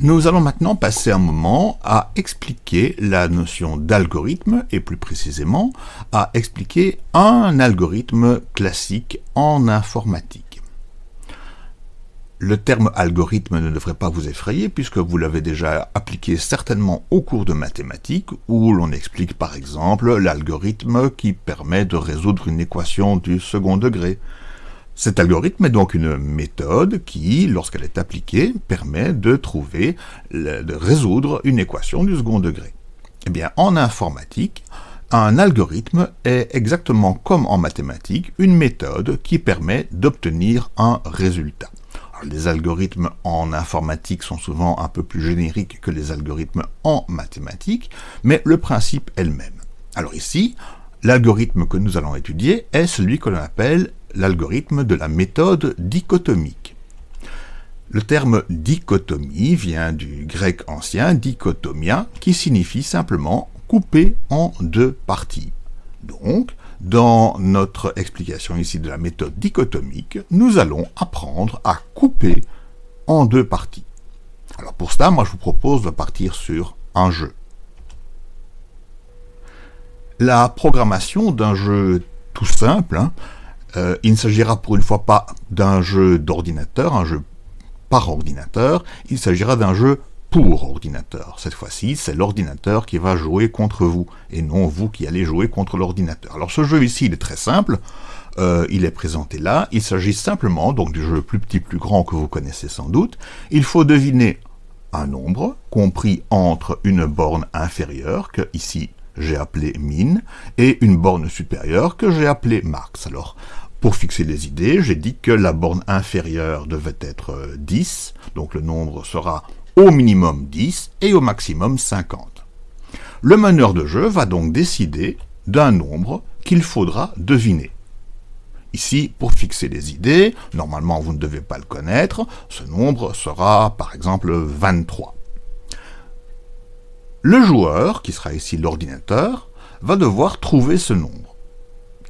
Nous allons maintenant passer un moment à expliquer la notion d'algorithme et plus précisément à expliquer un algorithme classique en informatique. Le terme algorithme ne devrait pas vous effrayer puisque vous l'avez déjà appliqué certainement au cours de mathématiques où l'on explique par exemple l'algorithme qui permet de résoudre une équation du second degré cet algorithme est donc une méthode qui, lorsqu'elle est appliquée, permet de trouver, de résoudre une équation du second degré. Eh bien, en informatique, un algorithme est exactement comme en mathématiques une méthode qui permet d'obtenir un résultat. les algorithmes en informatique sont souvent un peu plus génériques que les algorithmes en mathématiques, mais le principe est le même. Alors ici, l'algorithme que nous allons étudier est celui que l'on appelle l'algorithme de la méthode dichotomique. Le terme dichotomie vient du grec ancien dichotomia, qui signifie simplement couper en deux parties. Donc, dans notre explication ici de la méthode dichotomique, nous allons apprendre à couper en deux parties. Alors pour cela, moi je vous propose de partir sur un jeu. La programmation d'un jeu tout simple hein, euh, il ne s'agira pour une fois pas d'un jeu d'ordinateur, un jeu par ordinateur, il s'agira d'un jeu pour ordinateur. Cette fois-ci, c'est l'ordinateur qui va jouer contre vous, et non vous qui allez jouer contre l'ordinateur. Alors ce jeu ici, il est très simple, euh, il est présenté là, il s'agit simplement, donc du jeu plus petit, plus grand que vous connaissez sans doute, il faut deviner un nombre compris entre une borne inférieure, que ici j'ai appelé min, et une borne supérieure que j'ai appelée max. Alors, pour fixer les idées, j'ai dit que la borne inférieure devait être 10, euh, donc le nombre sera au minimum 10 et au maximum 50. Le meneur de jeu va donc décider d'un nombre qu'il faudra deviner. Ici, pour fixer les idées, normalement vous ne devez pas le connaître, ce nombre sera par exemple 23. Le joueur, qui sera ici l'ordinateur, va devoir trouver ce nombre.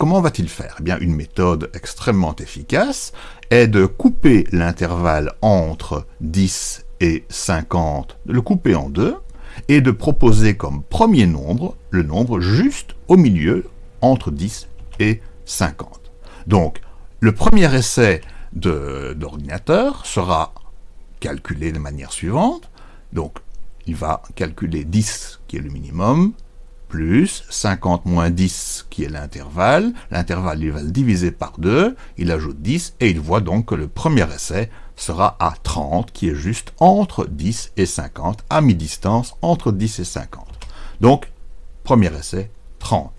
Comment va-t-il faire? Eh bien, une méthode extrêmement efficace est de couper l'intervalle entre 10 et 50, de le couper en deux, et de proposer comme premier nombre le nombre juste au milieu entre 10 et 50. Donc, le premier essai d'ordinateur sera calculé de manière suivante. Donc, il va calculer 10 qui est le minimum, plus 50 moins 10 qui est l'intervalle. L'intervalle, il va le diviser par 2, il ajoute 10, et il voit donc que le premier essai sera à 30, qui est juste entre 10 et 50, à mi-distance entre 10 et 50. Donc, premier essai, 30.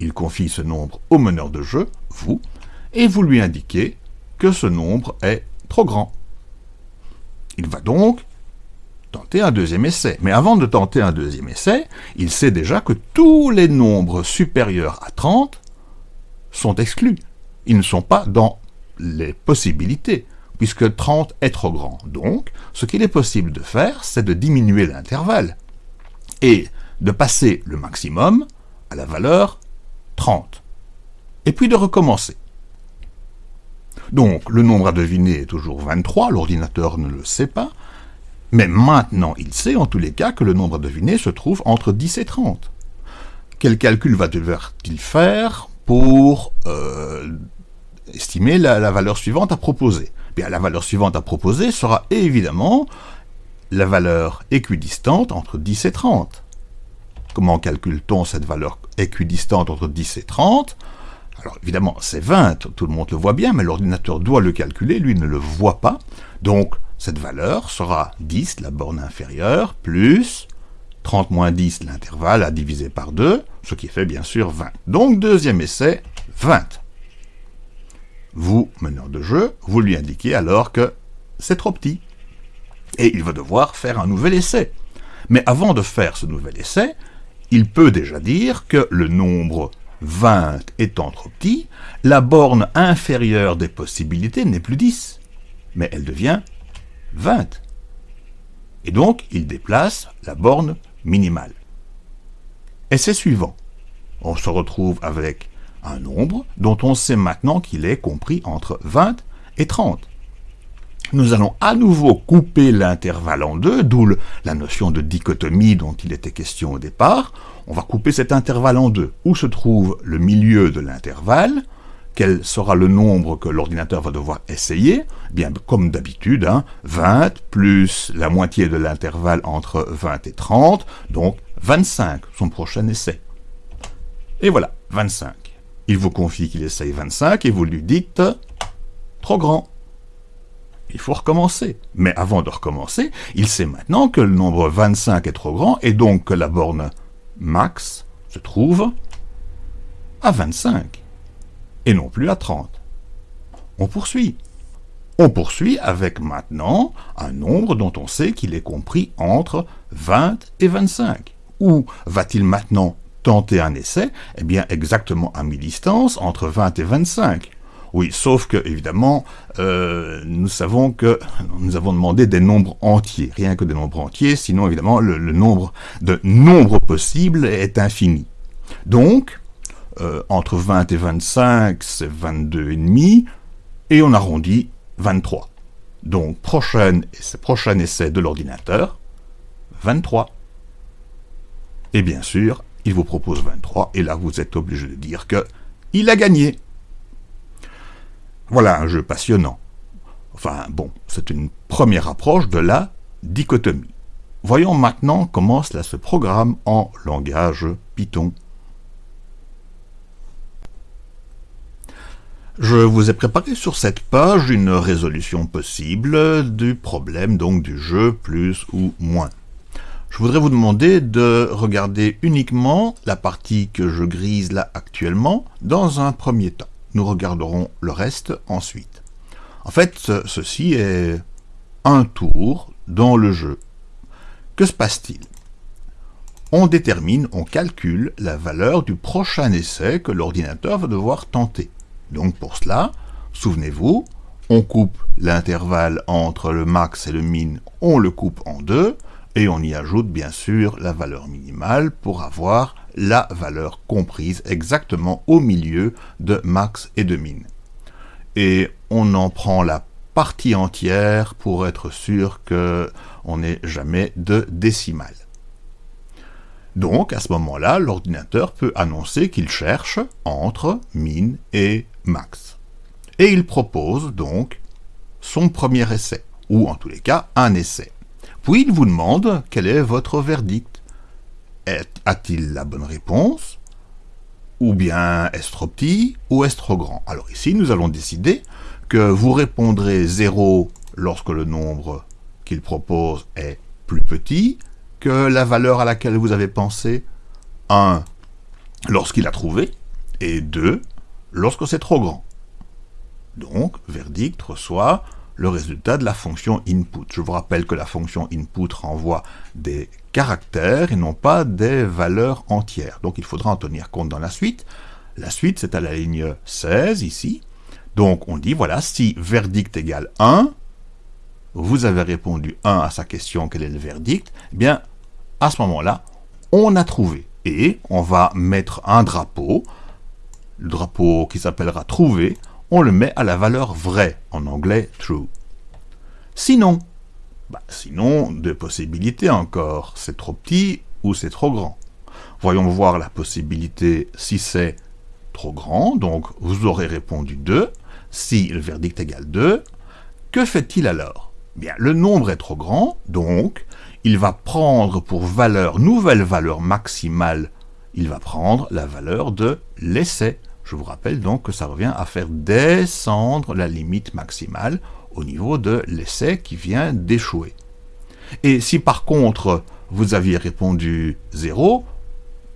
Il confie ce nombre au meneur de jeu, vous, et vous lui indiquez que ce nombre est trop grand. Il va donc tenter un deuxième essai. Mais avant de tenter un deuxième essai, il sait déjà que tous les nombres supérieurs à 30 sont exclus. Ils ne sont pas dans les possibilités, puisque 30 est trop grand. Donc, ce qu'il est possible de faire, c'est de diminuer l'intervalle, et de passer le maximum à la valeur 30, et puis de recommencer. Donc, le nombre à deviner est toujours 23, l'ordinateur ne le sait pas, mais maintenant, il sait en tous les cas que le nombre à se trouve entre 10 et 30. Quel calcul va devoir-t-il faire pour euh, estimer la, valeur suivante à proposer? Bien, la valeur suivante à proposer sera évidemment la valeur équidistante entre 10 et 30. Comment calcule-t-on cette valeur équidistante entre 10 et 30 alors évidemment, c'est 20, tout le monde le voit bien, mais l'ordinateur doit le calculer, lui ne le voit pas. Donc, cette valeur sera 10, la borne inférieure, plus 30 moins 10, l'intervalle à diviser par 2, ce qui fait bien sûr 20. Donc, deuxième essai, 20. Vous, meneur de jeu, vous lui indiquez alors que c'est trop petit. Et il va devoir faire un nouvel essai. Mais avant de faire ce nouvel essai, il peut déjà dire que le nombre 20 étant trop petit, la borne inférieure des possibilités n'est plus 10, mais elle devient 20. Et donc, il déplace la borne minimale. Essai suivant. On se retrouve avec un nombre dont on sait maintenant qu'il est compris entre 20 et 30. nous allons à nouveau couper l'intervalle en deux, d'où la notion de dichotomie dont il était question au départ. On va couper cet intervalle en deux. Où se trouve le milieu de l'intervalle? Quel sera le nombre que l'ordinateur va devoir essayer eh Bien, comme d'habitude, 20 hein, plus la moitié de l'intervalle entre 20 et 30, donc 25, son prochain essai. Et voilà, 25. Il vous confie qu'il essaye 25 et vous lui dites « trop grand » il faut recommencer. Mais avant de recommencer, il sait maintenant que le nombre 25 est trop grand et donc que la borne max se trouve à 25 et non plus à 30. On poursuit. On poursuit avec maintenant un nombre dont on sait qu'il est compris entre 20 et 25. Où va-t-il maintenant tenter un essai? Eh bien exactement à mi-distance entre 20 et 25. Oui, sauf que, évidemment, euh, nous savons que nous avons demandé des nombres entiers, rien que des nombres entiers, sinon, évidemment, le, nombre de nombres possibles est infini. Donc, euh, entre 20 et 25, c'est 22,5, et on arrondit 23. Donc, prochain, prochain essai de l'ordinateur, 23. Et bien sûr, il vous propose 23, et là, vous êtes obligé de dire que il a gagné. Voilà un jeu passionnant. Enfin bon, c'est une première approche de la dichotomie. Voyons maintenant comment cela se programme en langage Python. Je vous ai préparé sur cette page une résolution possible du problème donc du jeu plus ou moins. Je voudrais vous demander de regarder uniquement la partie que je grise là actuellement dans un premier temps. Nous regarderons le reste ensuite. En fait, ceci est un tour dans le jeu. Que se passe-t-il? On détermine, on calcule la valeur du prochain essai que l'ordinateur va devoir tenter. Donc pour cela, souvenez-vous, on coupe l'intervalle entre le max et le min, on le coupe en deux, et on y ajoute bien sûr la valeur minimale pour avoir la valeur comprise exactement au milieu de max et de min. Et on en prend la partie entière pour être sûr qu'on n'ait jamais de décimale. Donc, à ce moment-là, l'ordinateur peut annoncer qu'il cherche entre min et max. Et il propose donc son premier essai, ou en tous les cas, un essai. Puis il vous demande quel est votre verdict. A-t-il la bonne réponse Ou bien est-ce trop petit Ou est-ce trop grand? Alors ici, nous allons décider que vous répondrez 0 lorsque le nombre qu'il propose est plus petit la valeur à laquelle vous avez pensé, 1 lorsqu'il a trouvé, et 2 lorsque c'est trop grand. Donc, verdict reçoit le résultat de la fonction input. Je vous rappelle que la fonction input renvoie des caractères et non pas des valeurs entières. Donc il faudra en tenir compte dans la suite. La suite, c'est à la ligne 16 ici. Donc on dit, voilà, si verdict égale 1, vous avez répondu 1 à sa question, quel est le verdict? Eh bien, à ce moment-là, on a trouvé. Et on va mettre un drapeau, le drapeau qui s'appellera trouver, on le met à la valeur vraie, en anglais true. Sinon, bah, sinon, deux possibilités encore, c'est trop petit ou c'est trop grand. Voyons voir la possibilité si c'est trop grand, donc vous aurez répondu 2. Si le verdict égale 2, que fait-il alors? Bien, le nombre est trop grand, donc il va prendre pour valeur, nouvelle valeur maximale, il va prendre la valeur de l'essai. Je vous rappelle donc que ça revient à faire descendre la limite maximale au niveau de l'essai qui vient d'échouer. Et si par contre vous aviez répondu 0,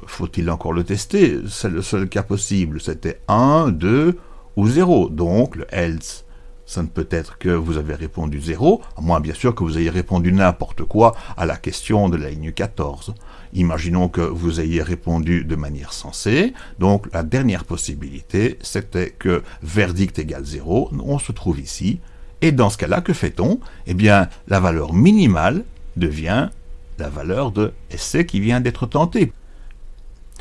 faut-il encore le tester? C'est le seul cas possible. C'était 1, 2 ou 0. Donc le else, ça ne peut être que vous avez répondu 0, à moins bien sûr que vous ayez répondu n'importe quoi à la question de la ligne 14. Imaginons que vous ayez répondu de manière sensée, donc la dernière possibilité, c'était que verdict égale 0, on se trouve ici, et dans ce cas-là, que fait-on? Eh bien, la valeur minimale devient la valeur de essai qui vient d'être tenté.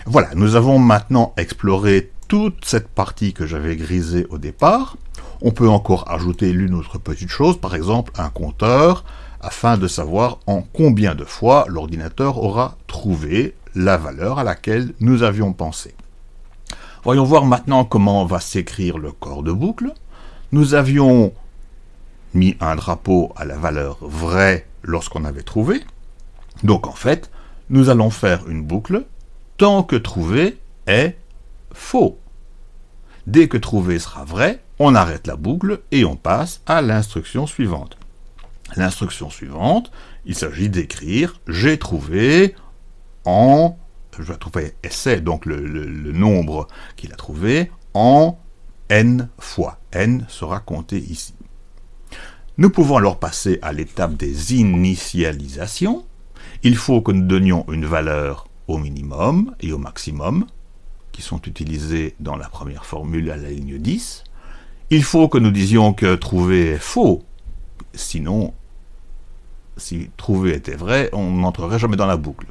Voilà, nous avons maintenant exploré toute cette partie que j'avais grisée au départ. On peut encore ajouter l'une autre petite chose, par exemple un compteur, afin de savoir en combien de fois l'ordinateur aura trouvé la valeur à laquelle nous avions pensé. Voyons voir maintenant comment va s'écrire le corps de boucle. Nous avions mis un drapeau à la valeur vraie lorsqu'on avait trouvé. Donc en fait, nous allons faire une boucle tant que trouvé est faux. Dès que trouvé sera vrai, on arrête la boucle et on passe à l'instruction suivante. L'instruction suivante, il s'agit d'écrire « j'ai trouvé en... » je vais trouver essai, donc le, le nombre qu'il a trouvé, en n fois. n sera compté ici. Nous pouvons alors passer à l'étape des initialisations. Il faut que nous donnions une valeur au minimum et au maximum, sont utilisés dans la première formule à la ligne 10. Il faut que nous disions que trouver est faux, sinon, si trouver était vrai, on n'entrerait jamais dans la boucle.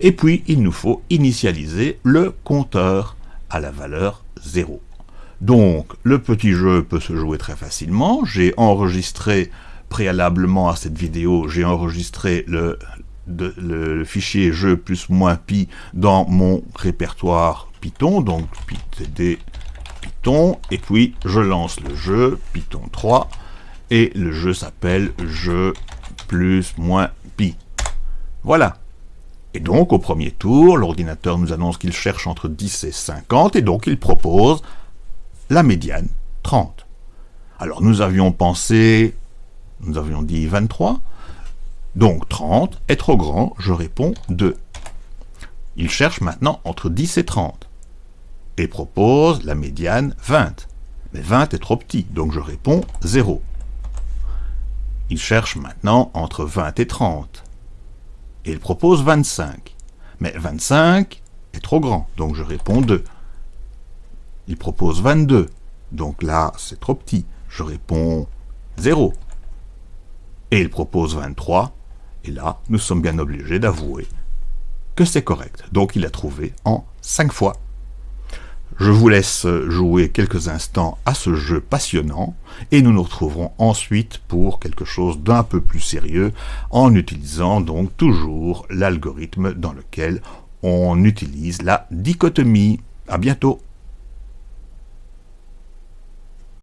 Et puis, il nous faut initialiser le compteur à la valeur 0. Donc, le petit jeu peut se jouer très facilement. J'ai enregistré préalablement à cette vidéo, j'ai enregistré le, fichier jeu plus moins pi dans mon répertoire Python, donc ptd Python, et puis je lance le jeu Python 3, et le jeu s'appelle jeu plus moins pi. Voilà. Et donc, au premier tour, l'ordinateur nous annonce qu'il cherche entre 10 et 50, et donc il propose la médiane, 30. Alors, nous avions pensé, nous avions dit 23, donc 30 est trop grand, je réponds 2. Il cherche maintenant entre 10 et 30, et propose la médiane 20. Mais 20 est trop petit, donc je réponds 0. Il cherche maintenant entre 20 et 30, et il propose 25. Mais 25 est trop grand, donc je réponds 2. Il propose 22, donc là c'est trop petit, je réponds 0. Et il propose 23, et là nous sommes bien obligés d'avouer que c'est correct. Donc il a trouvé en 5 fois. Je vous laisse jouer quelques instants à ce jeu passionnant et nous nous retrouverons ensuite pour quelque chose d'un peu plus sérieux en utilisant donc toujours l'algorithme dans lequel on utilise la dichotomie. À bientôt